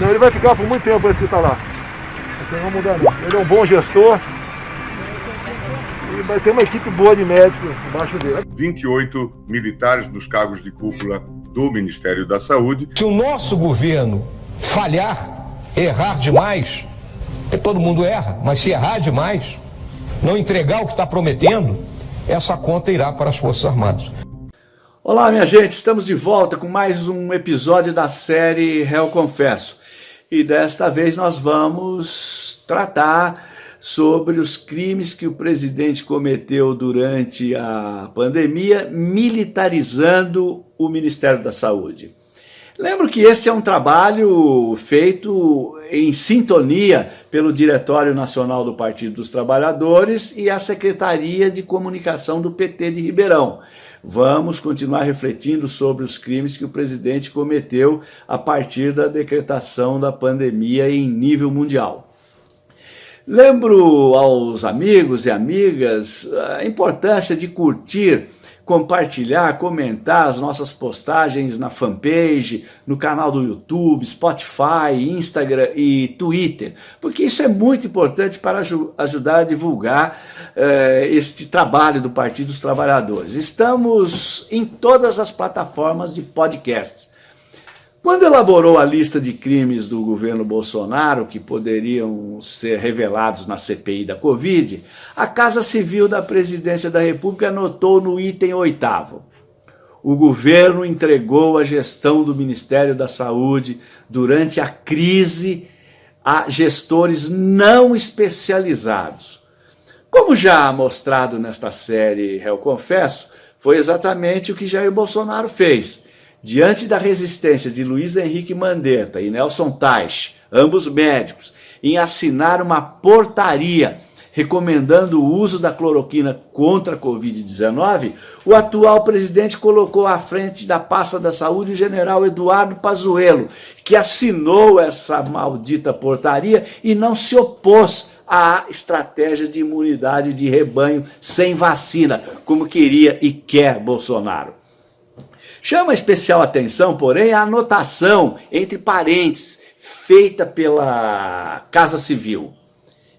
Não, ele vai ficar por muito tempo esse que está lá. Não vai mudar não. Ele é um bom gestor. E vai ter uma equipe boa de médicos embaixo dele. 28 militares nos cargos de cúpula do Ministério da Saúde. Se o nosso governo falhar, errar demais, porque todo mundo erra, mas se errar demais, não entregar o que está prometendo, essa conta irá para as Forças Armadas. Olá, minha gente, estamos de volta com mais um episódio da série Réu Confesso. E desta vez nós vamos tratar sobre os crimes que o presidente cometeu durante a pandemia, militarizando o Ministério da Saúde. Lembro que este é um trabalho feito em sintonia pelo Diretório Nacional do Partido dos Trabalhadores e a Secretaria de Comunicação do PT de Ribeirão. Vamos continuar refletindo sobre os crimes que o presidente cometeu a partir da decretação da pandemia em nível mundial. Lembro aos amigos e amigas a importância de curtir compartilhar, comentar as nossas postagens na fanpage, no canal do YouTube, Spotify, Instagram e Twitter, porque isso é muito importante para ajudar a divulgar eh, este trabalho do Partido dos Trabalhadores. Estamos em todas as plataformas de podcasts. Quando elaborou a lista de crimes do governo Bolsonaro que poderiam ser revelados na CPI da Covid, a Casa Civil da Presidência da República anotou no item oitavo. O governo entregou a gestão do Ministério da Saúde durante a crise a gestores não especializados. Como já mostrado nesta série Réu Confesso, foi exatamente o que Jair Bolsonaro fez Diante da resistência de Luiz Henrique Mandetta e Nelson Teich, ambos médicos, em assinar uma portaria recomendando o uso da cloroquina contra a Covid-19, o atual presidente colocou à frente da pasta da saúde o general Eduardo Pazuello, que assinou essa maldita portaria e não se opôs à estratégia de imunidade de rebanho sem vacina, como queria e quer Bolsonaro. Chama especial atenção, porém, a anotação entre parênteses feita pela Casa Civil.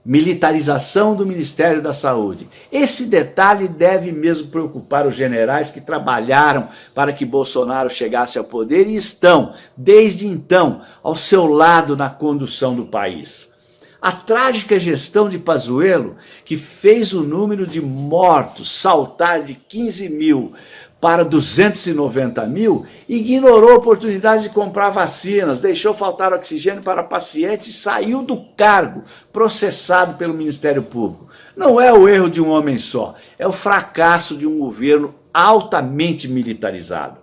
Militarização do Ministério da Saúde. Esse detalhe deve mesmo preocupar os generais que trabalharam para que Bolsonaro chegasse ao poder e estão, desde então, ao seu lado na condução do país. A trágica gestão de Pazuello, que fez o número de mortos saltar de 15 mil para 290 mil, ignorou oportunidades de comprar vacinas, deixou faltar oxigênio para pacientes e saiu do cargo, processado pelo Ministério Público. Não é o erro de um homem só, é o fracasso de um governo altamente militarizado.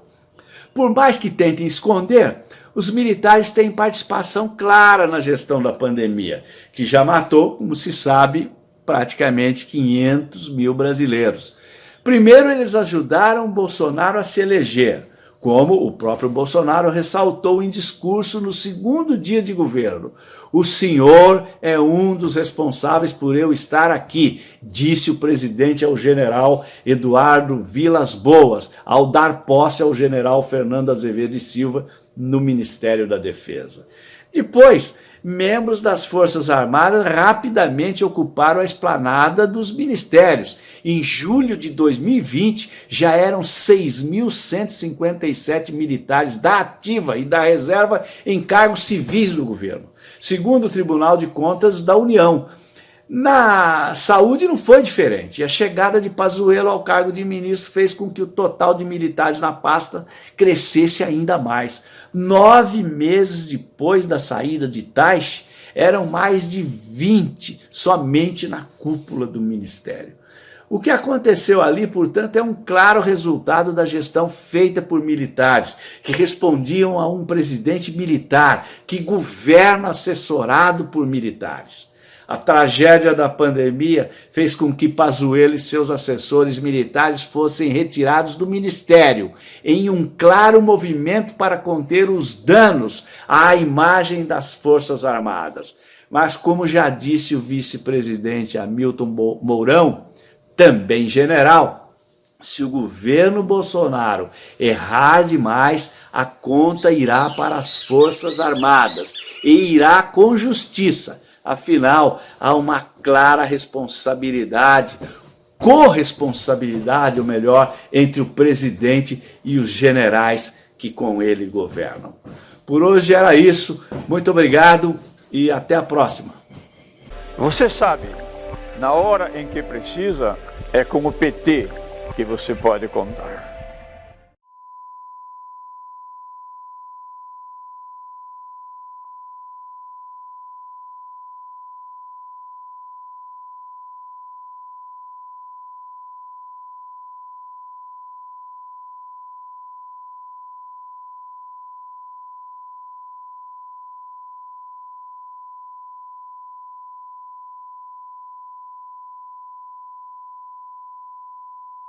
Por mais que tentem esconder, os militares têm participação clara na gestão da pandemia, que já matou, como se sabe, praticamente 500 mil brasileiros. Primeiro, eles ajudaram Bolsonaro a se eleger, como o próprio Bolsonaro ressaltou em discurso no segundo dia de governo. O senhor é um dos responsáveis por eu estar aqui, disse o presidente ao general Eduardo Vilas Boas, ao dar posse ao general Fernando Azevedo e Silva no Ministério da Defesa. Depois, membros das Forças Armadas rapidamente ocuparam a esplanada dos ministérios. Em julho de 2020, já eram 6.157 militares da ativa e da reserva em cargos civis do governo, segundo o Tribunal de Contas da União. Na saúde não foi diferente. A chegada de Pazuello ao cargo de ministro fez com que o total de militares na pasta crescesse ainda mais. Nove meses depois da saída de Taish, eram mais de 20 somente na cúpula do ministério. O que aconteceu ali, portanto, é um claro resultado da gestão feita por militares, que respondiam a um presidente militar, que governa assessorado por militares. A tragédia da pandemia fez com que Pazuello e seus assessores militares fossem retirados do ministério, em um claro movimento para conter os danos à imagem das Forças Armadas. Mas, como já disse o vice-presidente Hamilton Mourão, também general, se o governo Bolsonaro errar demais, a conta irá para as Forças Armadas e irá com justiça. Afinal, há uma clara responsabilidade, corresponsabilidade, ou melhor, entre o presidente e os generais que com ele governam. Por hoje era isso. Muito obrigado e até a próxima. Você sabe, na hora em que precisa, é com o PT que você pode contar.